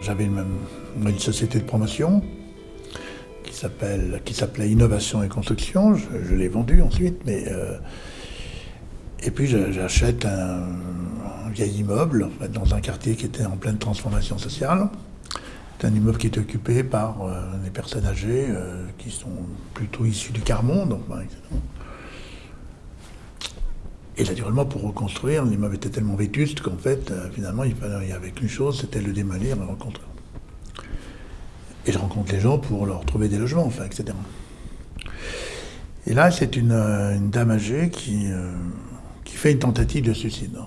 J'avais une, société de promotion qui s'appelait Innovation et Construction. Je, l'ai vendue ensuite, mais euh, et puis j'achète un, vieil immeuble dans un quartier qui était en pleine transformation sociale. C'est un immeuble qui est occupé par euh, des personnes âgées euh, qui sont plutôt issues du quart-monde, enfin, etc. Et naturellement, pour reconstruire, l'immeuble était tellement vétuste qu'en fait, euh, finalement, il, fallait, il y avait qu'une chose, c'était le démolir et le reconstruire. Et je rencontre les gens pour leur trouver des logements, enfin, etc. Et là, c'est une, une, dame âgée qui, euh, qui, fait une tentative de suicide.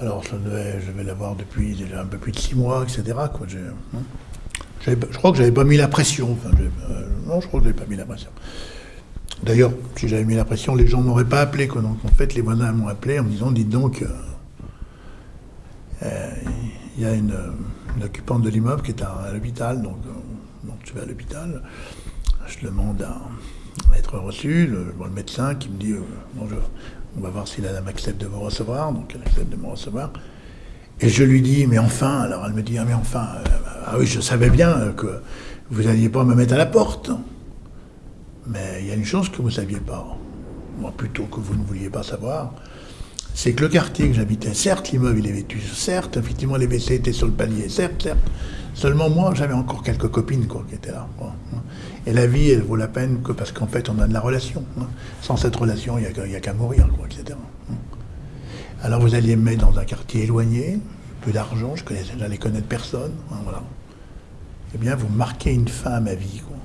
Alors, je, devais, je vais l'avoir depuis déjà un peu plus de six mois, etc. Hein. je crois que j'avais pas mis la pression. Euh, non, je crois que j'avais pas mis la pression. D'ailleurs, si j'avais mis la pression, les gens m'auraient pas appelé. Donc en fait, les voisins m'ont appelé en me disant, dites donc, il euh, euh, y a une, occupante de l'immeuble qui est à, l'hôpital. Donc, euh, je vais à l'hôpital. Je demande à, être reçu. Le, le médecin qui me dit, euh, bonjour, on va voir si la dame accepte de vous recevoir. Donc elle accepte de me recevoir. Et je lui dis, mais enfin, alors elle me dit, ah, mais enfin, ah oui, je savais bien que vous n'alliez pas me mettre à la porte. Mais il y a une chose que vous ne saviez pas, moi plutôt que vous ne vouliez pas savoir, c'est que le quartier que j'habitais, certes l'immeuble il est vêtu, certes effectivement les WC étaient sur le palier, certes, certes, seulement moi j'avais encore quelques copines quoi, qui étaient là. Quoi. Et la vie elle vaut la peine que parce qu'en fait on a de la relation. Hein. Sans cette relation il n'y a, a qu'à mourir, quoi, etc. Alors vous alliez me mettre dans un quartier éloigné, peu d'argent, je j'allais connaître personne, hein, voilà. Eh bien vous marquez une fin à ma vie. Quoi.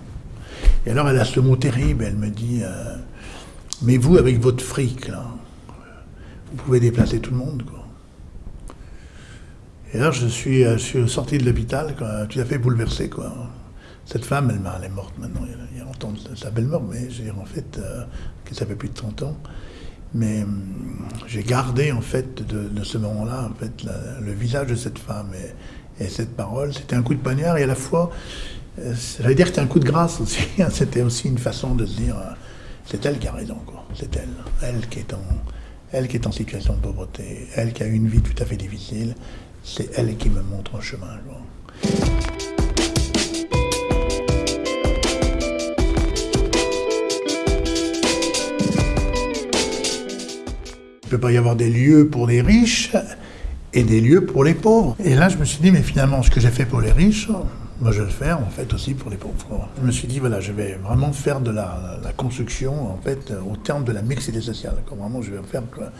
Et alors elle a ce mot terrible, elle me dit euh, Mais vous, avec votre fric, là, vous pouvez déplacer tout le monde. Et suis, euh, je suis sorti de l'hôpital, tout à fait bouleversé. Quoi. Cette femme, elle, est morte maintenant, il y a longtemps, sa belle mort, mais je en fait, euh, ça fait plus de 30 ans. Mais euh, j'ai gardé, en fait, de, de ce moment-là, en fait, le visage de cette femme et, et cette parole. C'était un coup de poignard et à la fois, J'allais dire que c'était un coup de grâce aussi. C'était aussi une façon de se dire, c'est elle qui a raison, quoi. C'est elle. Elle qui est en, elle qui est en situation de pauvreté, elle qui a une vie tout à fait difficile. C'est elle qui me montre un chemin. Quoi. Il ne peut pas y avoir des lieux pour les riches et des lieux pour les pauvres. Et là, je me suis dit, mais finalement, ce que j'ai fait pour les riches, moi, je vais le faire, en fait, aussi pour les pauvres. Je me suis dit, voilà, je vais vraiment faire de la, construction, en fait, au terme de la mixité sociale. Vraiment, je vais faire quoi.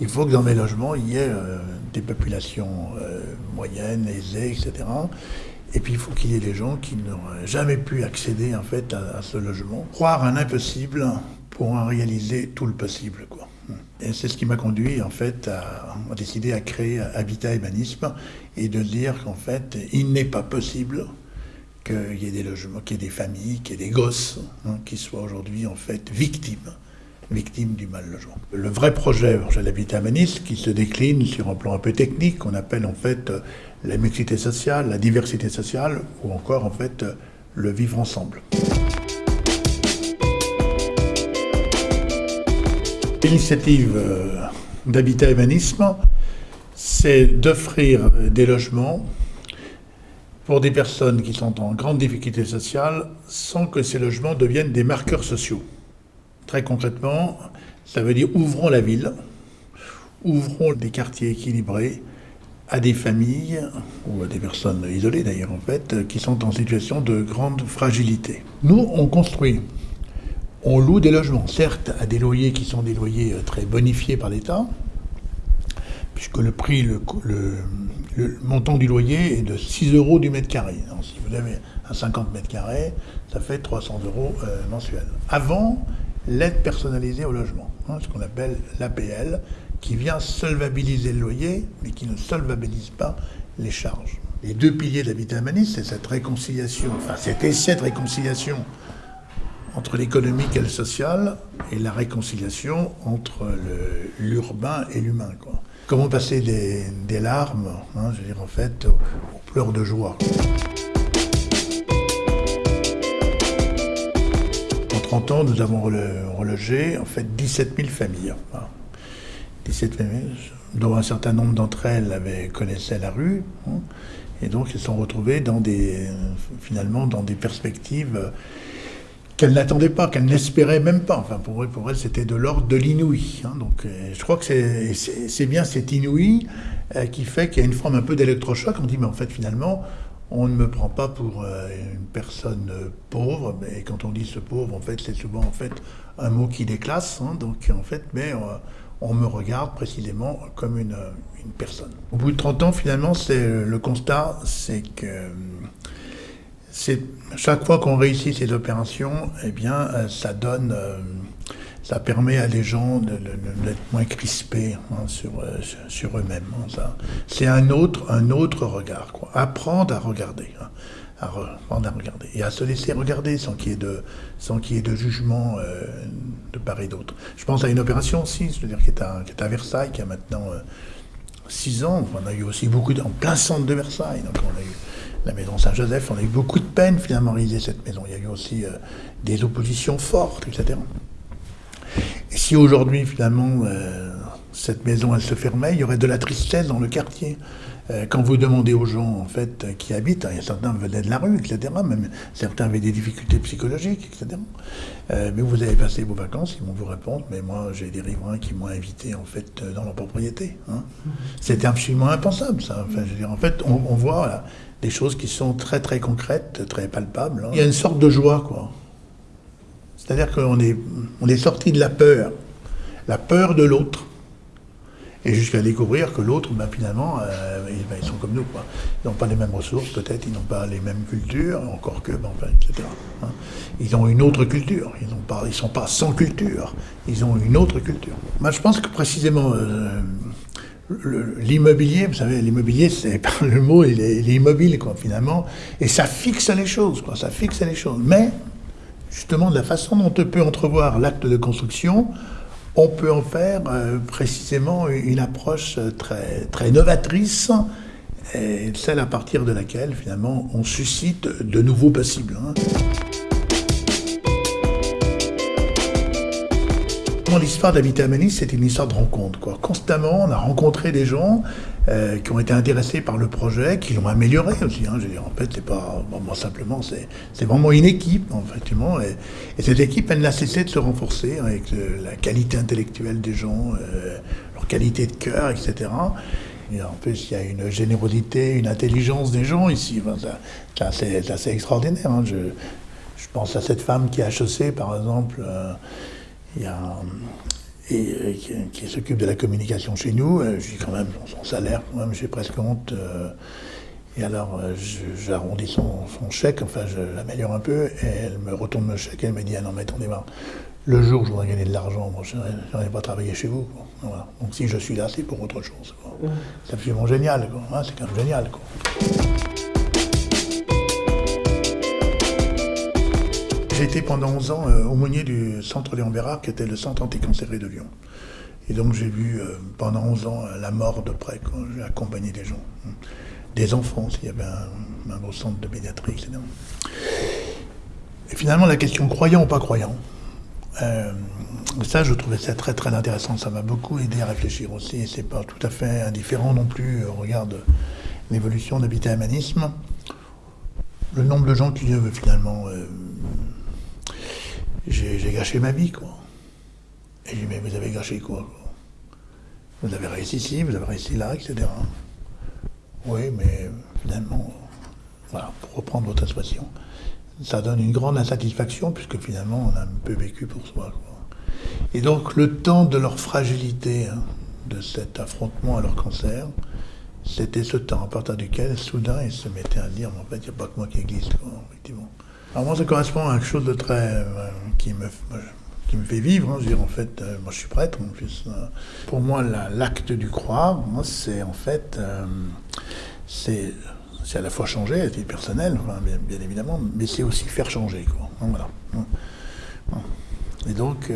Il faut que dans mes logements, il y ait euh, des populations euh, moyennes, aisées, etc. Et puis, il faut qu'il y ait des gens qui n'auraient jamais pu accéder, en fait, à, ce logement. Croire un impossible pour en réaliser tout le possible, quoi. Et c'est ce qui m'a conduit en fait à, décider à créer Habitat Humanisme et de dire qu'en fait il n'est pas possible qu'il y ait des logements, qu'il y ait des familles, qu'il y ait des gosses hein, qui soient aujourd'hui en fait victimes, victimes du mal logement. Le vrai projet de l'habitat humaniste qui se décline sur un plan un peu technique qu'on appelle en fait la mixité sociale, la diversité sociale ou encore en fait le vivre ensemble. L'initiative euh, d'Habitat Humanisme, c'est d'offrir des logements pour des personnes qui sont en grande difficulté sociale sans que ces logements deviennent des marqueurs sociaux. Très concrètement, ça veut dire ouvrons la ville, ouvrons des quartiers équilibrés à des familles, ou à des personnes isolées d'ailleurs en fait, qui sont en situation de grande fragilité. Nous, on construit on loue des logements, certes à des loyers qui sont des loyers euh, très bonifiés par l'État, puisque le prix, le, le, le, montant du loyer est de 6 euros du mètre carré. Si vous avez un 50 mètres carrés, ça fait 300 euros euh, mensuels. Avant, l'aide personnalisée au logement, hein, ce qu'on appelle l'APL, qui vient solvabiliser le loyer, mais qui ne solvabilise pas les charges. Les deux piliers de l'habitat humaniste, c'est cette réconciliation, enfin cet essai de réconciliation entre l'économique et le social et la réconciliation entre l'urbain et l'humain. Comment passer des, larmes, hein, je veux en fait, aux, pleurs de joie. En 30 ans, nous avons relogé en fait 17 000 familles. Hein. 17 familles, dont un certain nombre d'entre elles connaissaient la rue. Hein. Et donc, ils sont retrouvés finalement dans des perspectives qu'elle n'attendait pas, qu'elle n'espérait même pas. Enfin, pour elle, pour elle c'était de l'ordre de l'inouï. Hein. Donc, euh, je crois que c'est bien cet inouï euh, qui fait qu'il y a une forme un peu d'électrochoc. On dit, mais en fait, finalement, on ne me prend pas pour euh, une personne pauvre. Mais quand on dit ce pauvre, en fait, c'est souvent en fait un mot qui déclasse. Hein. Donc, en fait, mais on me regarde précisément comme une, une, personne. Au bout de 30 ans, finalement, c'est le constat, c'est que chaque fois qu'on réussit ces opérations, eh bien, euh, ça donne, euh, ça permet à des gens d'être moins crispés hein, sur, euh, sur eux-mêmes. Hein, c'est un autre, un autre regard. Apprendre à regarder, hein, apprendre à regarder et à se laisser regarder sans qu'il y ait de, sans qu'il y ait de jugement de part et d'autre. Je pense à une opération aussi, je veux dire, qui est à, Versailles, qui a maintenant six ans. On a eu aussi beaucoup en plein centre de Versailles. La maison Saint-Joseph. On a eu beaucoup de peine finalement à réaliser cette maison. Il y a eu aussi euh, des oppositions fortes, etc. Et si aujourd'hui finalement euh, cette maison elle se fermait, il y aurait de la tristesse dans le quartier. Euh, quand vous demandez aux gens en fait qui habitent, il y a certains venaient de la rue, etc. Même certains avaient des difficultés psychologiques, etc. mais vous avez passé vos vacances, ils vont vous répondre. Mais moi, j'ai des riverains qui m'ont invité en fait dans leur propriété. Hein. C'était absolument impensable, ça. Enfin, je veux dire, en fait, on, voit des choses qui sont très très concrètes, très palpables. Hein. Il y a une sorte de joie, quoi. C'est-à-dire qu'on est, on est sorti de la peur, la peur de l'autre, et jusqu'à découvrir que l'autre, ben, finalement, euh, ben, ils, sont comme nous. Quoi. Ils n'ont pas les mêmes ressources, peut-être, ils n'ont pas les mêmes cultures, encore que, ben, etc. Hein. Ils ont une autre culture, ils ne sont pas sans culture, ils ont une autre culture. Moi, je pense que précisément, euh, l'immobilier, vous savez, l'immobilier, c'est le mot, il est, immobile, finalement, et ça fixe les choses, quoi, ça fixe les choses. Mais, justement, de la façon dont on peut entrevoir l'acte de construction, on peut en faire euh, précisément une approche très, très novatrice, celle à partir de laquelle, finalement, on suscite de nouveaux possibles. Hein. L'histoire d'Habitat Manis, c'est une histoire de rencontre. Quoi. Constamment, on a rencontré des gens euh, qui ont été intéressés par le projet, qui l'ont amélioré aussi. Hein. En fait, c'est pas simplement, c'est vraiment une équipe, effectivement. Et, et, cette équipe, elle n'a cessé de se renforcer avec la qualité intellectuelle des gens, euh, leur qualité de cœur, etc. Et en plus, il y a une générosité, une intelligence des gens ici. c'est assez, extraordinaire. Hein. Je, pense à cette femme qui a HEC, par exemple. Euh, il y a, et, euh, qui, s'occupe de la communication chez nous. Euh, j'ai quand même son salaire, quand même, j'ai presque honte. Euh, et alors, j'arrondis son, chèque, enfin, je l'améliore un peu, et elle me retourne le chèque, elle me dit, ah non, mais attendez voir, le jour où je voudrais gagner de l'argent, moi, je n'aurais pas travaillé chez vous. Donc si je suis là, c'est pour autre chose. C'est absolument génial, hein, c'est quand même génial. Quoi. J'ai été pendant 11 ans euh, aumônier du centre Léon Bérard, qui était le centre anticancéré de Lyon. Et donc j'ai vu euh, pendant 11 ans la mort de près, quand j'ai accompagné des gens, des enfants, s'il y avait un, beau centre de pédiatrie, etc. Et finalement, la question croyant ou pas croyant, euh, ça, je trouvais ça très très intéressant. Ça m'a beaucoup aidé à réfléchir aussi. C'est pas tout à fait indifférent non plus au regard de l'évolution d'habitat humanisme. Le nombre de gens qui finalement j'ai gâché ma vie, quoi. Et j'ai dit, mais vous avez gâché quoi, Vous avez réussi ici, vous avez réussi là, etc. Oui, mais finalement, voilà, pour reprendre votre expression, ça donne une grande insatisfaction, puisque finalement, on a un peu vécu pour soi. Et donc, le temps de leur fragilité, hein, de cet affrontement à leur cancer, c'était ce temps à partir duquel, soudain, ils se mettaient à dire, en fait, il n'y a pas que moi qui existe, effectivement. Alors moi, ça correspond à quelque chose de très... Euh, qui, me, qui me fait vivre. Hein. Je veux dire, en fait, euh, moi je suis prêtre en plus. Euh. pour moi, l'acte du croire, moi, c'est en fait... c'est à la fois changer à personnel, bien, évidemment, mais c'est aussi faire changer. Quoi. voilà. Et donc,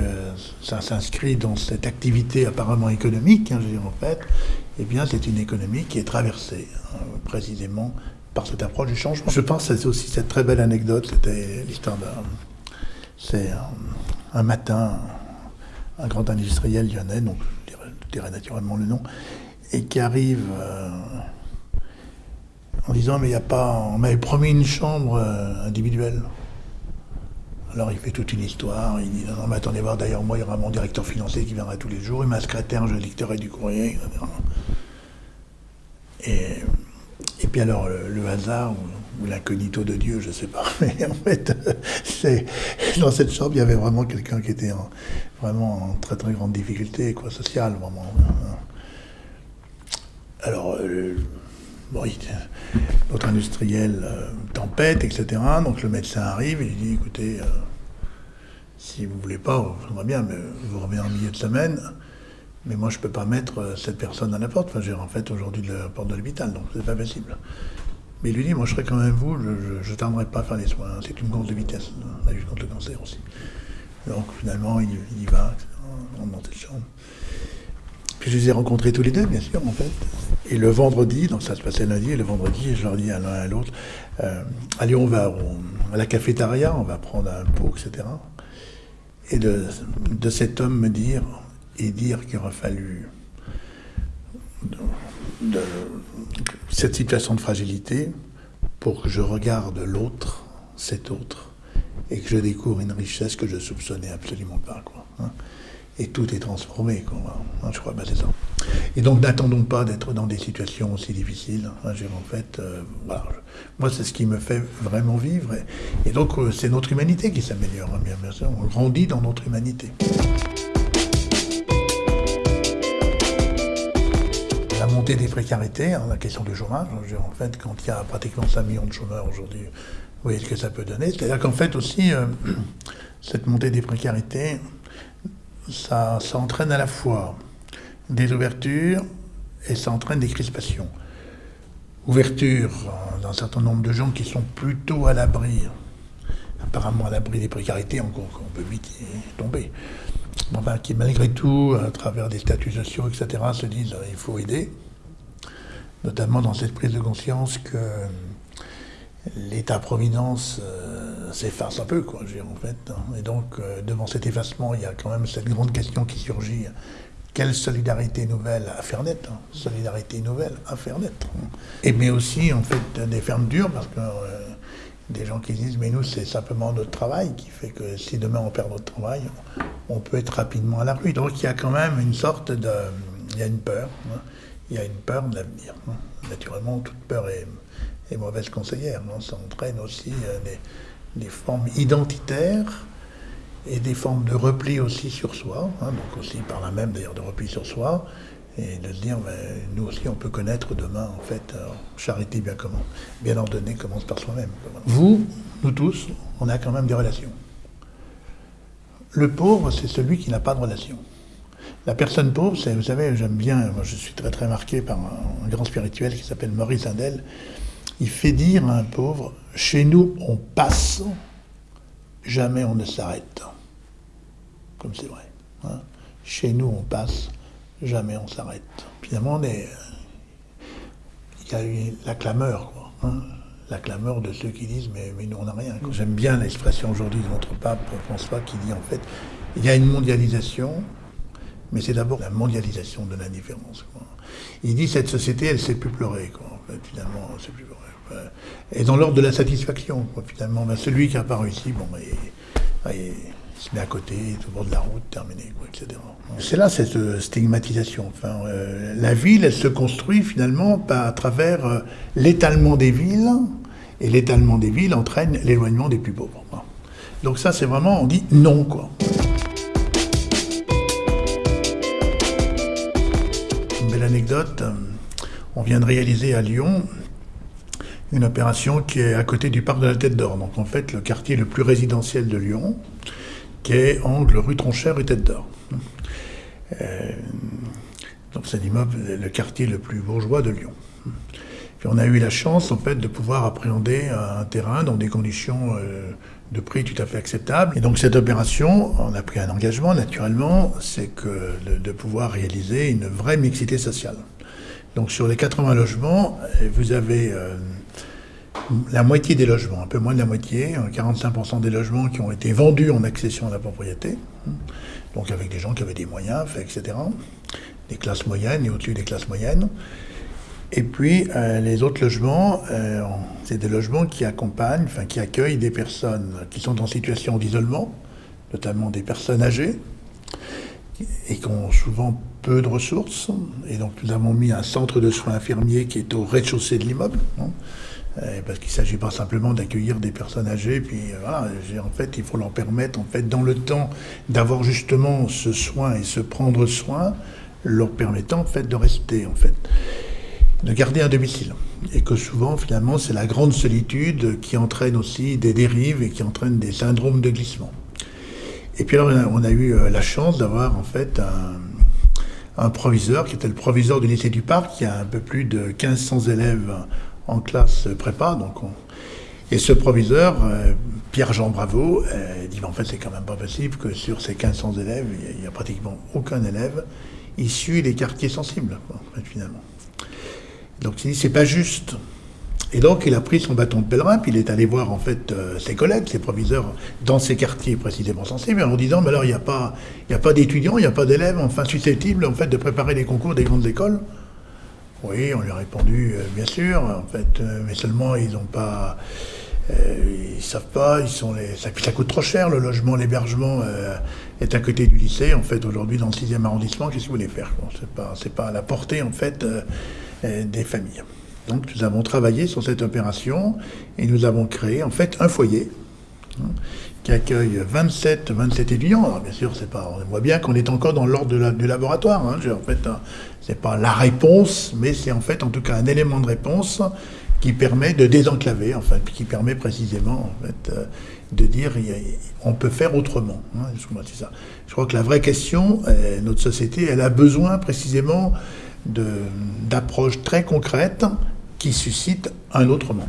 ça s'inscrit dans cette activité apparemment économique, hein, je veux dire, en fait, eh bien, c'est une économie qui est traversée hein, précisément par cette approche du changement. Je pense que c'est aussi cette très belle anecdote, c'était l'histoire d'un... C'est un, matin, un grand industriel lyonnais, donc je dirais, naturellement le nom, et qui arrive euh, en disant mais il n'y a pas, on m'avait promis une chambre euh, individuelle. Alors il fait toute une histoire, il dit non, mais attendez voir, d'ailleurs moi il y aura mon directeur financier qui viendra tous les jours, et ma secrétaire, je dicterai du courrier. Et puis alors le, hasard ou, l'incognito de Dieu, je ne sais pas, mais en fait, c'est, dans cette chambre il y avait vraiment quelqu'un qui était vraiment en très très grande difficulté, quoi, sociale, vraiment. Alors, euh, bon, notre industriel euh, tempête, etc. Donc le médecin arrive et il dit écoutez, euh, si vous ne voulez pas, faudra bien, mais vous revenez en milieu de semaine. Mais moi, je ne peux pas mettre cette personne à la porte. Enfin, j'ai en fait aujourd'hui la porte de l'hôpital, donc c'est pas possible. Mais il lui dit moi, je serai quand même vous, je ne tarderai pas à faire les soins. C'est une course de vitesse, la lutte contre le cancer aussi. Donc finalement, il, y va, on monte cette chambre. Puis je les ai rencontrés tous les deux, bien sûr, en fait. Et le vendredi, donc ça se passait lundi, et le vendredi, je leur dis à l'un et à l'autre, euh, allez, on va à la cafétéria, on va prendre un pot, etc. Et de, cet homme me dire, et dire qu'il aurait fallu cette situation de fragilité pour que je regarde l'autre, cet autre, et que je découvre une richesse que je soupçonnais absolument pas. Quoi, hein et tout est transformé. Quoi. Hein, je crois, bah, c'est ça. Et donc n'attendons pas d'être dans des situations aussi difficiles. Hein, en fait, euh, moi c'est ce qui me fait vraiment vivre. Et, donc euh, c'est notre humanité qui s'améliore, hein, bien, sûr. On grandit dans notre humanité. Montée des précarités, la question du chômage, en fait, quand il y a pratiquement 5 millions de chômeurs aujourd'hui, vous voyez ce que ça peut donner. C'est-à-dire qu'en fait aussi, euh, cette montée des précarités, ça, entraîne à la fois des ouvertures et ça entraîne des crispations. Ouverture d'un certain nombre de gens qui sont plutôt à l'abri, apparemment à l'abri des précarités, encore qu'on peut vite tomber, enfin, qui malgré tout, à travers des statuts sociaux, etc., se disent qu'il faut aider, notamment dans cette prise de conscience que l'État-providence euh, s'efface un peu, quoi, en fait. Hein. Et donc, euh, devant cet effacement, il y a quand même cette grande question qui surgit. Quelle solidarité nouvelle à faire naître hein. Solidarité nouvelle à faire naître. Hein. Et mais aussi, en fait, des fermes dures, parce que euh, des gens qui disent, mais nous, c'est simplement notre travail qui fait que si demain on perd notre travail, on peut être rapidement à la rue. Donc, il y a quand même une sorte de... Il y a une peur. Il y a une peur de l'avenir. Naturellement, toute peur est et mauvaises conseillères. Non ça entraîne aussi euh, des, formes identitaires et des formes de repli aussi sur soi, hein, donc aussi par la même d'ailleurs de repli sur soi, et de se dire, ben, nous aussi on peut connaître demain, en fait, euh, charité bien, comment, bien ordonnée commence par soi-même. Vous, nous tous, on a quand même des relations. Le pauvre, c'est celui qui n'a pas de relation. La personne pauvre, c'est, vous savez, j'aime bien, je suis très très marqué par un, grand spirituel qui s'appelle Maurice Indel, il fait dire à un pauvre, chez nous on passe, jamais on ne s'arrête. Comme c'est vrai. Hein. Chez nous on passe, jamais on s'arrête. Finalement, il y a eu la clameur, quoi, hein. La clameur de ceux qui disent mais, mais nous on n'a rien. J'aime bien l'expression aujourd'hui de notre pape François qui dit en fait, il y a une mondialisation, mais c'est d'abord la mondialisation de l'indifférence. Il dit cette société, elle sait plus pleurer. Quoi. finalement, elle plus et dans l'ordre de la satisfaction, finalement. Ben, celui qui n'a pas réussi, bon, ben, se met à côté, tout le bord de la route, terminé, etc. C'est là cette euh, stigmatisation. Euh, la ville, elle se construit finalement à travers l'étalement des villes, et l'étalement des villes entraîne l'éloignement des plus pauvres. Donc ça, c'est vraiment, on dit non, quoi. Une belle anecdote, on vient de réaliser à Lyon une opération qui est à côté du parc de la Tête d'Or. Donc en fait, le quartier le plus résidentiel de Lyon, qui est angle rue Tronchère et Tête d'Or. Euh, donc c'est l'immeuble, le quartier le plus bourgeois de Lyon. On a eu la chance en fait de pouvoir appréhender un terrain dans des conditions euh, de prix tout à fait acceptables. Et donc cette opération, on a pris un engagement naturellement, c'est que de, pouvoir réaliser une vraie mixité sociale. Donc sur les 80 logements, vous avez euh, la moitié des logements, un peu moins de la moitié, 45% des logements qui ont été vendus en accession à la propriété, donc avec des gens qui avaient des moyens, etc., des classes moyennes et au-dessus des classes moyennes. Et puis euh, les autres logements, euh, c'est des logements qui accompagnent, enfin qui accueillent des personnes qui sont en situation d'isolement, notamment des personnes âgées, et qui ont souvent peu de ressources. Et donc nous avons mis un centre de soins infirmiers qui est au rez-de-chaussée de l'immeuble. Hein. Euh, parce qu'il ne s'agit pas simplement d'accueillir des personnes âgées, puis voilà, en fait, il faut leur permettre, en fait, dans le temps, d'avoir justement ce soin et se prendre soin, leur permettant, en fait, de rester, en fait de garder un domicile. Et que souvent, finalement, c'est la grande solitude qui entraîne aussi des dérives et qui entraîne des syndromes de glissement. Et puis alors, on a eu euh, la chance d'avoir en fait un, proviseur qui était le proviseur du lycée du Parc, qui a un peu plus de 1500 élèves en classe prépa. Donc Et ce proviseur, euh, Pierre-Jean Bravo, euh, dit en fait c'est quand même pas possible que sur ces 1500 élèves, il n'y a, pratiquement aucun élève issu des quartiers sensibles, finalement. Donc il dit c'est pas juste. Et donc il a pris son bâton de pèlerin, puis il est allé voir en fait euh, ses collègues, ses proviseurs dans ces quartiers précisément sensibles, en disant mais alors il n'y a pas, il a pas d'étudiants, il n'y a pas d'élèves enfin susceptibles en fait de préparer les concours des grandes écoles. Oui, on lui a répondu euh, bien sûr, en fait, euh, mais seulement ils n'ont pas, ils savent pas, ils sont les, ça, coûte trop cher le logement, l'hébergement est à côté du lycée en fait aujourd'hui dans le 6e arrondissement. Qu'est-ce que vous voulez faire C'est pas, pas à la portée en fait euh, des familles. Donc nous avons travaillé sur cette opération et nous avons créé en fait un foyer hein, qui accueille 27, 27 étudiants. Alors bien sûr, pas, on voit bien qu'on est encore dans l'ordre du laboratoire. Hein. En fait, hein, c'est pas la réponse, mais c'est en fait en tout cas un élément de réponse qui permet de désenclaver, enfin, qui permet précisément en euh, de dire on peut faire autrement. ça. Je crois que la vraie question, euh, notre société, elle a besoin précisément d'approches très concrètes qui suscitent un autre monde.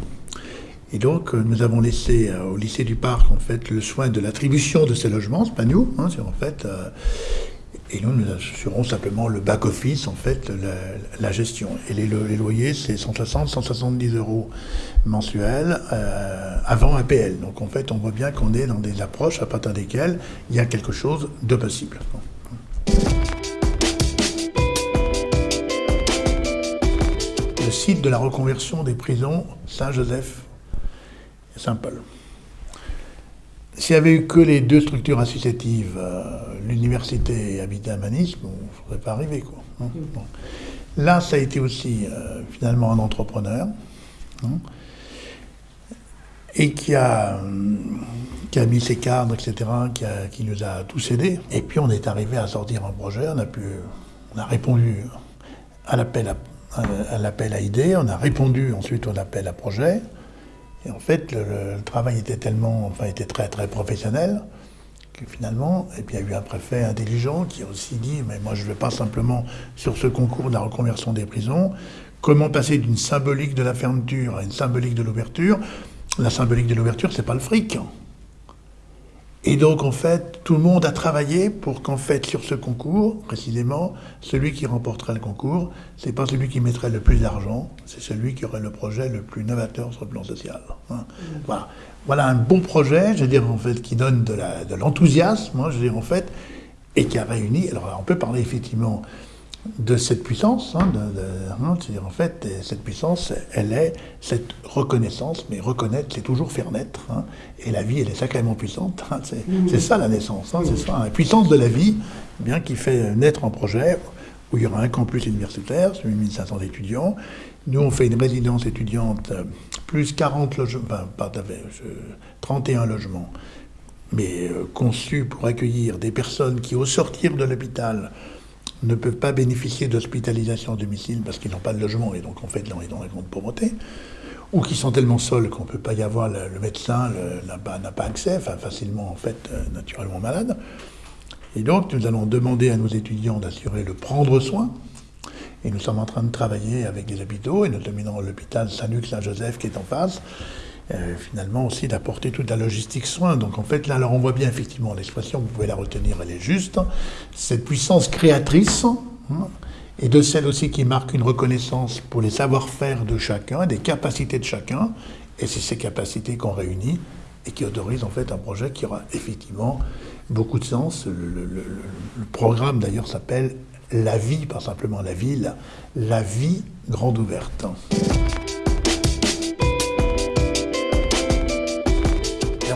Et donc, euh, nous avons laissé euh, au lycée du Parc, en fait, le soin de l'attribution de ces logements, c'est pas nous, hein, c'est en fait, euh, et nous, nous assurons simplement le back-office, en fait, la, gestion. Et les, loyers, c'est 160, 170 euros mensuels avant APL. Donc, en fait, on voit bien qu'on est dans des approches à partir desquelles il y a quelque chose de possible. site de la reconversion des prisons Saint-Joseph S'il n'y avait eu que les deux structures associatives, euh, l'université et Habitat on ne serait pas arrivé. Quoi. Hein. Là, ça a été aussi euh, finalement un entrepreneur hein, et qui a, qui a mis ses cadres, etc., qui, qui, nous a tous aidés. Et puis on est arrivé à sortir un projet, on a, pu, on répondu à l'appel à à l'appel à idées, on a répondu ensuite au appel à projet. Et en fait, le, travail était tellement, enfin, était très très professionnel que finalement, et puis il y a eu un préfet intelligent qui a aussi dit, mais moi je ne veux pas simplement sur ce concours de la reconversion des prisons, comment passer d'une symbolique de la fermeture à une symbolique de l'ouverture? La symbolique de l'ouverture, c'est pas le fric. Et donc, en fait, tout le monde a travaillé pour qu'en fait, sur ce concours, précisément, celui qui remporterait le concours, c'est pas celui qui mettrait le plus d'argent, c'est celui qui aurait le projet le plus novateur sur le plan social. Hein. Mmh. Voilà. voilà un bon projet, je veux dire, en fait, qui donne de l'enthousiasme, hein, je veux dire, en fait, et qui a réuni. Alors, on peut parler effectivement de cette puissance. Hein, hein en fait, cette puissance, elle est cette reconnaissance, mais reconnaître, c'est toujours faire naître. Hein, et la vie, elle est sacrément puissante. Hein, mmh. c'est ça la naissance, c'est ça, la puissance de la vie, bien qui fait naître un projet où il y aura un campus universitaire, 8500 étudiants. Nous, on fait une résidence étudiante, plus 40 logements, enfin, 31 logements, mais euh, conçus pour accueillir des personnes qui, au sortir de l'hôpital, ne peuvent pas bénéficier d'hospitalisation à domicile parce qu'ils n'ont pas de logement et donc en fait ils dans la grande pauvreté, ou qui sont tellement seuls qu'on ne peut pas y avoir, le, médecin n'a pas, accès, enfin facilement en fait euh, naturellement malade. Et donc nous allons demander à nos étudiants d'assurer le prendre soin, et nous sommes en train de travailler avec des hôpitaux, et notamment l'hôpital Saint-Luc-Saint-Joseph qui est en face, euh, finalement aussi d'apporter toute la logistique soin. Donc en fait, là, alors on voit bien effectivement l'expression, vous pouvez la retenir, elle est juste, cette puissance créatrice, hein, et de celle aussi qui marque une reconnaissance pour les savoir-faire de chacun, des capacités de chacun, et c'est ces capacités qu'on réunit et qui autorisent en fait un projet qui aura effectivement beaucoup de sens. Le, le programme d'ailleurs s'appelle la vie, pas simplement la ville, la vie grande ouverte.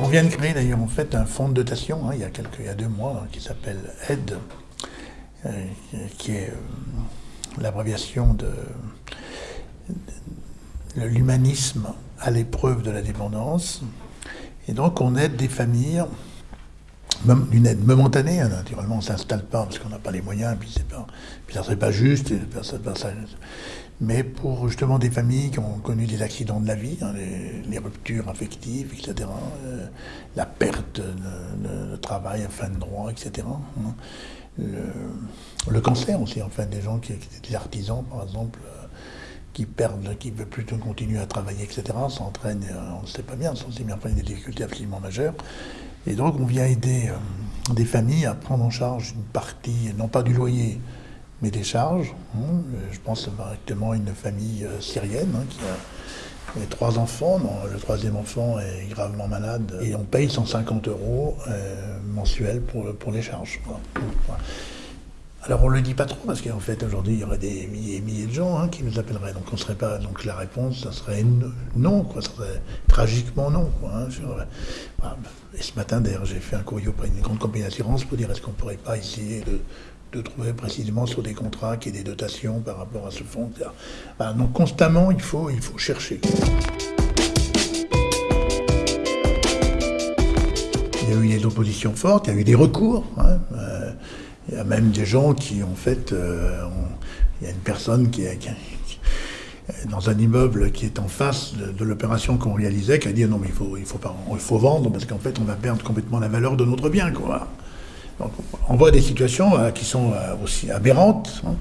On vient de créer d'ailleurs en fait un fonds de dotation hein, il, y a quelques, il y a deux mois hein, qui s'appelle AIDE, euh, qui est euh, l'abréviation de, l'humanisme à l'épreuve de la dépendance. Et donc on aide des familles d'une aide momentanée, hein, naturellement on ne s'installe pas parce qu'on n'a pas les moyens, puis, pas, puis ça ne serait pas juste, mais pour justement des familles qui ont connu des accidents de la vie, hein, les, ruptures affectives, etc., euh, la perte de, travail à fin de droit, etc., hein. le, cancer aussi, enfin des gens qui, étaient des artisans par exemple, euh, qui perdent, qui veulent plutôt continuer à travailler, etc., s'entraînent, euh, on ne sait pas bien, sont bien des difficultés absolument majeures. Et donc on vient aider des familles à prendre en charge une partie, non pas du loyer, mais des charges. Hein. Je pense directement à une famille euh, syrienne hein, qui a trois enfants. le troisième enfant est gravement malade et on paye 150 euros euh, mensuels pour, pour les charges. Alors on ne le dit pas trop parce qu'en fait aujourd'hui il y aurait des milliers et milliers de gens hein, qui nous appelleraient. Donc on serait pas. Donc la réponse, ça serait non, quoi. Ça serait tragiquement non. Hein, et ce matin d'ailleurs j'ai fait un courrier auprès d'une grande compagnie d'assurance pour dire est-ce qu'on ne pourrait pas essayer de, trouver précisément sur des contrats qui aient des dotations par rapport à ce fonds. donc constamment il faut, il faut chercher. Il y a eu des oppositions fortes, il y a eu des recours. Hein, euh, il y a même des gens qui, en fait, euh, il y a une personne qui, est dans un immeuble qui est en face de, l'opération qu'on réalisait, qui a dit non mais il faut, il faut, pas, il faut vendre parce qu'en fait on va perdre complètement la valeur de notre bien. Quoi. On voit des situations euh, qui sont euh, aussi aberrantes. Hein.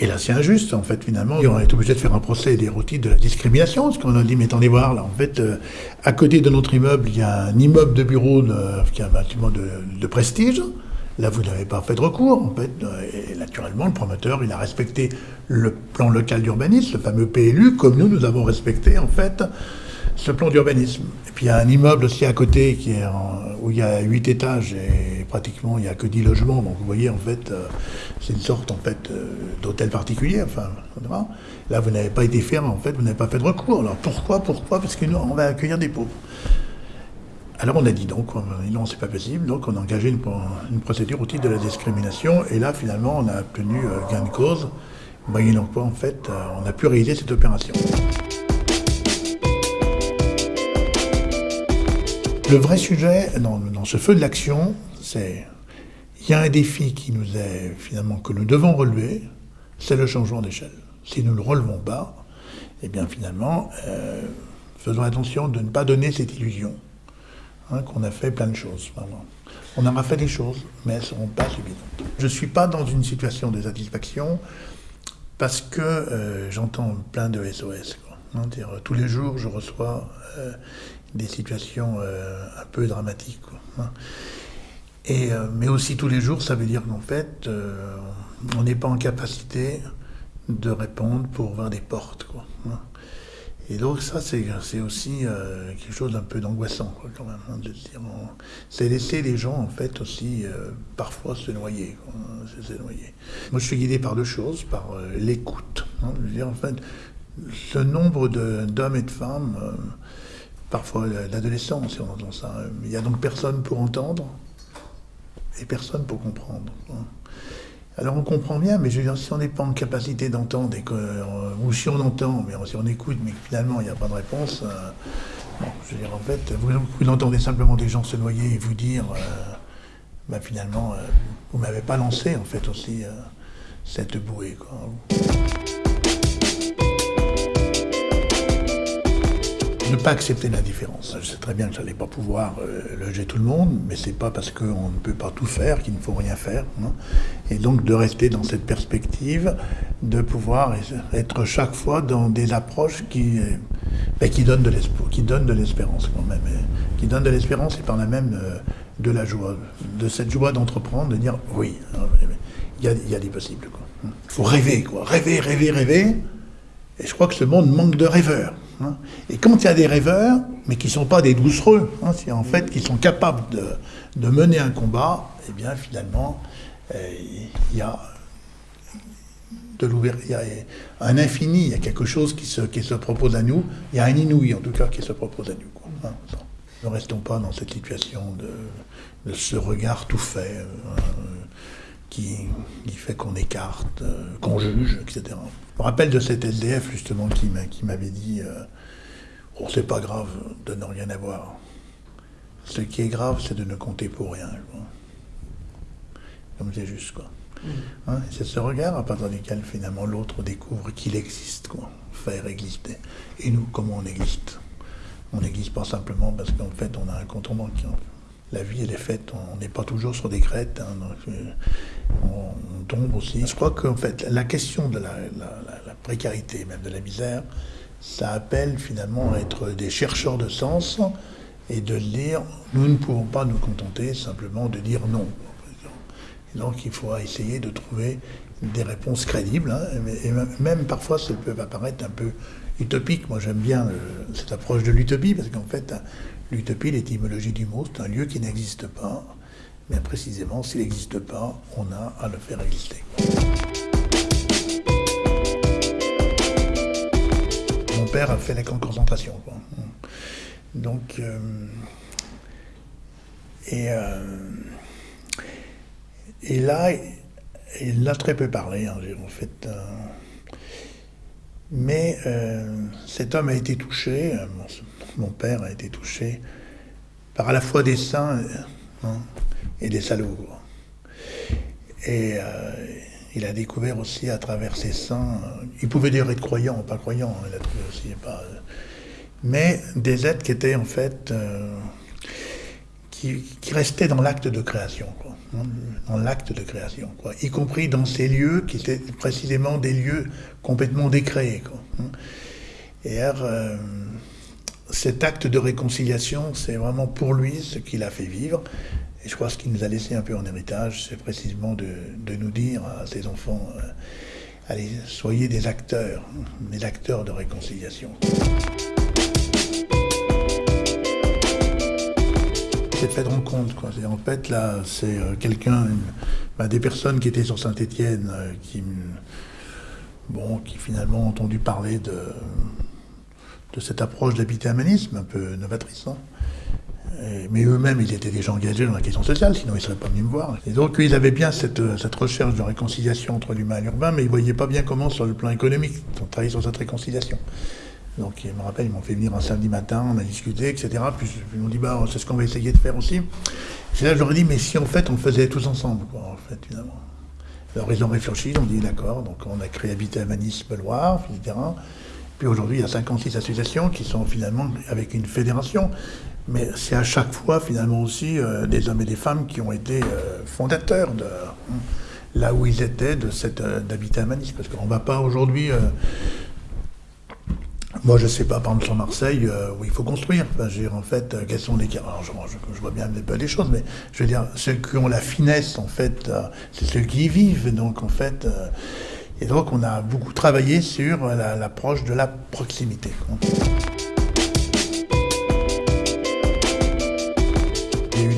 Et là, c'est injuste, en fait, finalement. On est obligé de faire un procès des routines de la discrimination, parce qu'on a dit, mais attendez voir, là, en fait, à côté de notre immeuble, il y a un immeuble de bureau qui est un bâtiment de, de prestige. Là, vous n'avez pas fait de recours, en fait. Et naturellement, le promoteur, il a respecté le plan local d'urbanisme, le fameux PLU, comme nous, nous avons respecté, en fait, ce plan d'urbanisme. Et puis, il y a un immeuble aussi à côté qui est où il y a huit étages et pratiquement, il n'y a que 10 logements. Donc, vous voyez, en fait, euh, c'est une sorte, en fait, euh, d'hôtel particulier, enfin, Là, vous n'avez pas été ferme, en fait, vous n'avez pas fait de recours. Alors, pourquoi Pourquoi? Parce que nous, on va accueillir des pauvres. Alors on a dit donc, non, c'est pas possible, donc on a engagé une, procédure au titre de la discrimination, et là finalement on a obtenu euh, gain de cause, moyennant quoi en fait on a pu réaliser cette opération. Le vrai sujet dans, ce feu de l'action, c'est il y a un défi qui nous est finalement que nous devons relever, c'est le changement d'échelle. Si nous ne le relevons pas, eh bien finalement, euh, faisons attention de ne pas donner cette illusion Hein, qu'on a fait plein de choses. On aura fait des choses, mais elles ne seront pas suffisantes. Je ne suis pas dans une situation de satisfaction parce que euh, j'entends plein de SOS. Hein, tous les jours, je reçois euh, des situations euh, un peu dramatiques. Hein. Et, mais aussi tous les jours, ça veut dire qu'en fait, on n'est pas en capacité de répondre pour ouvrir des portes. Quoi, et donc ça, c'est aussi euh, quelque chose d'un peu d'angoissant, quand même. Hein, c'est laisser les gens, en fait, aussi, euh, parfois se noyer, noyer, Moi, je suis guidé par deux choses, par euh, l'écoute. Hein. je veux dire, en fait, ce nombre d'hommes et de femmes, parfois d'adolescents, si on entend ça, il n'y a donc personne pour entendre et personne pour comprendre. Alors on comprend bien, mais je veux dire, si on n'est pas en capacité d'entendre, euh, ou si on entend, mais si on écoute, mais finalement il n'y a pas de réponse, euh, je veux dire, en fait, vous, entendez simplement des gens se noyer et vous dire, euh, bah, finalement, vous ne m'avez pas lancé, en fait, aussi, cette bouée. Ne pas accepter l'indifférence. Je sais très bien que je n'allais pas pouvoir euh, loger tout le monde, mais c'est pas parce qu'on ne peut pas tout faire qu'il ne faut rien faire. et donc de rester dans cette perspective, de pouvoir être chaque fois dans des approches qui, euh, ben, qui donnent de l'espérance quand même, qui donnent de l'espérance et par là même euh, de la joie, de cette joie d'entreprendre, de dire oui, il y a, y a, des possibles. Il faut rêver, quoi, rêver, rêver, rêver. Et je crois que ce monde manque de rêveurs. Hein. Et quand il y a des rêveurs, mais qui ne sont pas des doucereux, hein, en fait qui sont capables de, mener un combat, eh bien finalement, il y a de l'ouverture, il y a un infini, il y a quelque chose qui se, qui se propose à nous, il y a un inouï en tout cas qui se propose à nous. Hein, ne restons pas dans cette situation de, ce regard tout fait euh, qui, fait qu'on écarte, euh, qu'on juge, etc. Je me rappelle de cet SDF justement qui m'avait dit euh, Oh, c'est pas grave de ne rien avoir. Ce qui est grave, c'est de ne compter pour rien. Comme c'est juste, quoi. Mm. Hein, c'est ce regard à partir duquel finalement l'autre découvre qu'il existe, quoi. Faire exister. Et nous, comment on existe? On n'existe pas simplement parce qu'en fait, on a un compte en banque. Hein. La vie, elle est faite, on n'est pas toujours sur des crêtes, hein, euh, on, tombe aussi. Je crois qu'en fait, la question de la, précarité, même de la misère, ça appelle finalement à être des chercheurs de sens et de dire nous ne pouvons pas nous contenter simplement de dire non. Donc il faut essayer de trouver des réponses crédibles, hein, et même parfois ça peut apparaître un peu utopique. Moi j'aime bien cette approche de l'utopie, parce qu'en fait l'utopie, l'étymologie du mot, c'est un lieu qui n'existe pas, mais précisément s'il n'existe pas, on a à le faire exister. père a fait la concentration. Donc, euh, et, euh, et là, il a très peu parlé, hein, en fait. Euh, mais cet homme a été touché, mon, père a été touché par à la fois des saints hein, et des salauds. Et il a découvert aussi à travers ses saints, euh, il pouvait dire être croyant, pas croyant, il a aussi, pas, euh, mais des êtres qui étaient en fait, euh, qui, restaient dans l'acte de création, hein, dans l'acte de création, quoi, y compris dans ces lieux qui étaient précisément des lieux complètement décréés. Hein. Et alors, cet acte de réconciliation, c'est vraiment pour lui ce qu'il a fait vivre. Et je crois que ce qu'il nous a laissé un peu en héritage, c'est précisément de, nous dire à ses enfants, euh, allez, soyez des acteurs, des acteurs de réconciliation. C'est fait de rencontre, quoi. En fait, là, c'est euh, quelqu'un, bah, des personnes qui étaient sur Saint-Étienne, euh, qui, bon, qui finalement ont entendu parler de, cette approche d'habitaménisme un peu novatrice. Hein mais eux-mêmes, ils étaient déjà engagés dans la question sociale, sinon ils ne seraient pas venus me voir. Et donc, ils avaient bien cette, cette recherche de réconciliation entre l'humain et l'urbain, mais ils ne voyaient pas bien comment, sur le plan économique, on sur cette réconciliation. Donc, je me rappelle, ils m'ont fait venir un samedi matin, on a discuté, etc. Puis ils m'ont dit, bah, c'est ce qu'on va essayer de faire aussi. Et là, je leur ai dit, mais si en fait, on le faisait tous ensemble, quoi, en fait, finalement. Alors, ils ont réfléchi, ils ont dit, d'accord, donc on a créé Habitat Manis Beloir, etc. Puis aujourd'hui, il y a 56 associations qui sont finalement avec une fédération. Mais c'est à chaque fois finalement aussi euh, des hommes et des femmes qui ont été euh, fondateurs de hein, là où ils étaient de cette euh, d'habitat humaniste. Parce qu'on ne va pas aujourd'hui. Moi, je ne sais pas, par exemple, sur Marseille, où il faut construire. Enfin, je veux dire, en fait, quels sont les. Alors, je, vois bien un peu les choses, mais je veux dire, ceux qui ont la finesse, en fait, c'est ceux qui y vivent. Donc, en fait. et donc, on a beaucoup travaillé sur l'approche de la proximité.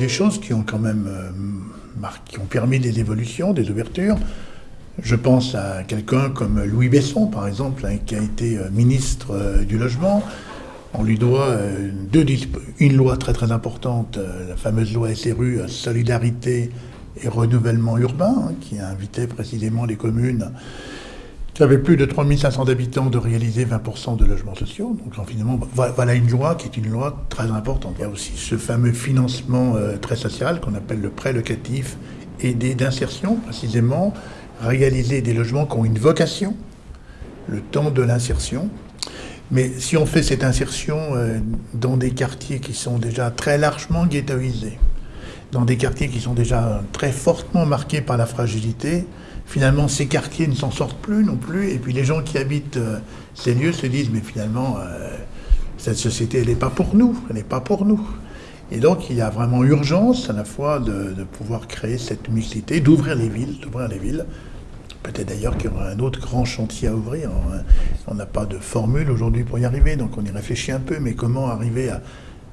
des choses qui ont quand même euh, qui ont permis des évolutions, des ouvertures. Je pense à quelqu'un comme Louis Besson, par exemple, hein, qui a été euh, ministre euh, du Logement. On lui doit deux, une loi très très importante, la fameuse loi SRU, Solidarité et Renouvellement Urbain, hein, qui a invité précisément les communes qui avait plus de 3500 habitants de réaliser 20% de logements sociaux. Donc finalement, voilà une loi qui est une loi très importante. Il y a aussi ce fameux financement euh, très social qu'on appelle le prêt locatif aidé d'insertion, précisément, réaliser des logements qui ont une vocation, le temps de l'insertion. Mais si on fait cette insertion euh, dans des quartiers qui sont déjà très largement ghettoisés, dans des quartiers qui sont déjà très fortement marqués par la fragilité, finalement, ces quartiers ne s'en sortent plus non plus. Et puis les gens qui habitent euh, ces lieux se disent, mais finalement, euh, cette société, elle n'est pas pour nous, elle n'est pas pour nous. Et donc, il y a vraiment urgence à la fois de, pouvoir créer cette mixité, d'ouvrir les villes, d'ouvrir les villes. Peut-être d'ailleurs qu'il y aura un autre grand chantier à ouvrir. On n'a pas de formule aujourd'hui pour y arriver, donc on y réfléchit un peu, mais comment arriver à,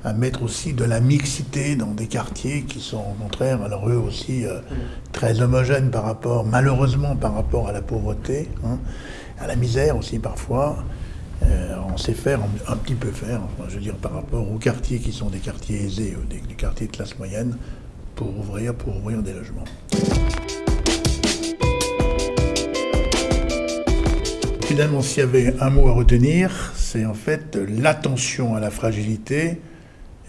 à mettre aussi de la mixité dans des quartiers qui sont au contraire, alors eux aussi, euh, très homogènes par rapport, malheureusement par rapport à la pauvreté, hein, à la misère aussi parfois. Euh, on sait faire, un, petit peu faire, je veux dire, par rapport aux quartiers qui sont des quartiers aisés, des, des quartiers de classe moyenne, pour ouvrir, pour ouvrir des logements. Finalement, s'il y avait un mot à retenir, c'est en fait l'attention à la fragilité.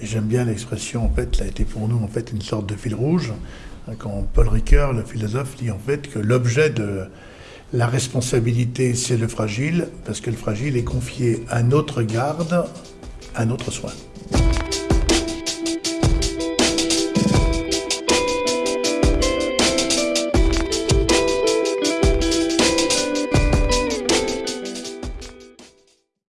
J'aime bien l'expression, en fait, ça a été pour nous en fait une sorte de fil rouge. Quand Paul Ricoeur, le philosophe, dit en fait que l'objet de la responsabilité, c'est le fragile, parce que le fragile est confié à notre garde, à notre soin.